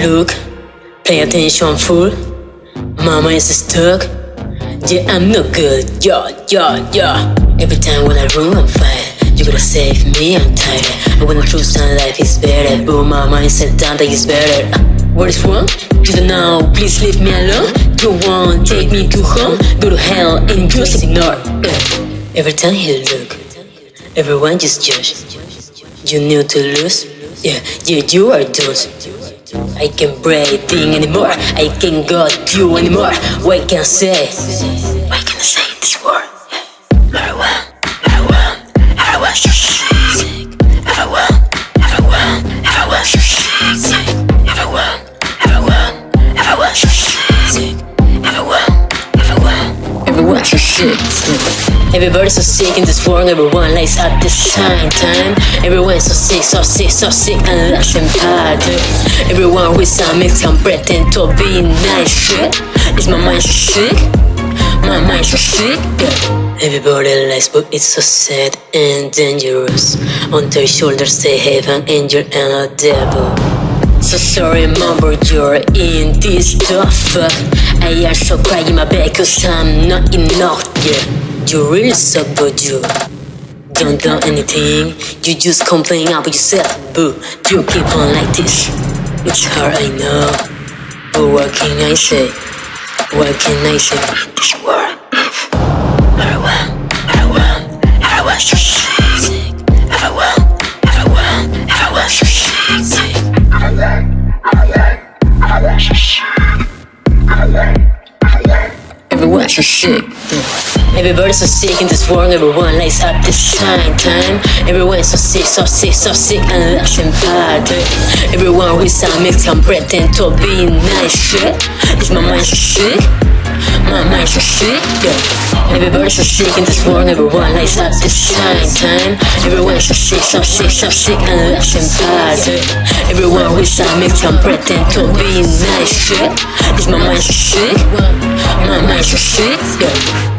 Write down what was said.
Look, pay attention, fool. Mama is stuck. Yeah, I'm no good. Yeah, yeah, yeah. Every time when I run, I'm fire. You gotta save me, I'm tired. And when truth and life is better, boom, my mindset down that is better. Uh, what is wrong? You don't know, please leave me alone. Go on, take me to home. Go to hell and just ignore. Uh, every time you look, everyone just judge. You knew to lose? Yeah, yeah, you are doomed. I can't breathe anymore. I can't got you anymore. What can I say? What can I say this world? Everyone, everyone, everyone so sick. Everyone, everyone, everyone so sick. Everyone, everyone, everyone so sick. Everyone, everyone, everyone so sick. Everybody's so sick in this world, everyone likes at the same time. Everyone's so sick, so sick, so sick, and less bad. Everyone with some mix can pretend to be nice shit. Is my mind so sick? My mind so sick? Everybody likes, but it's so sad and dangerous. On their shoulders they have an angel and a devil. So sorry, mumble, you're in this stuff. I also cry in my bed cause I'm not enough, yeah. You really suck, but you don't do anything. You just complain about yourself, boo. You keep on like this. It's hard, I know. But what can I say? What can I say? This world. Everyone's so sick. Everybody's so sick in this world, everyone likes at the same time. Everyone's so sick, so sick, so sick, and less bad. Everyone with some mix can pretend to be nice shit. Is my mind sick? My mind so sick, yeah. Everybody's so sick in this world, everyone likes at the same time. Everyone's so sick, so sick, so sick, and less bad. Everyone with some mix can pretend to be nice shit. Is my mind sick? My mind sick, yeah.